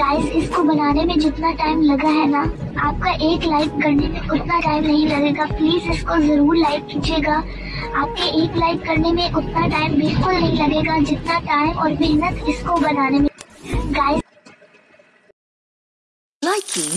Guys इसको बनाने में जितना टाइम लगा है ना, आपका एक लाइक करने में उतना टाइम नहीं लगेगा। प्लीज़ इसको ज़रूर लाइक कीजिएगा। आपके एक लाइक करने में उतना टाइम बिल्कुल नहीं लगेगा जितना टाइम और मेहनत इसको बनाने में। Guys Liking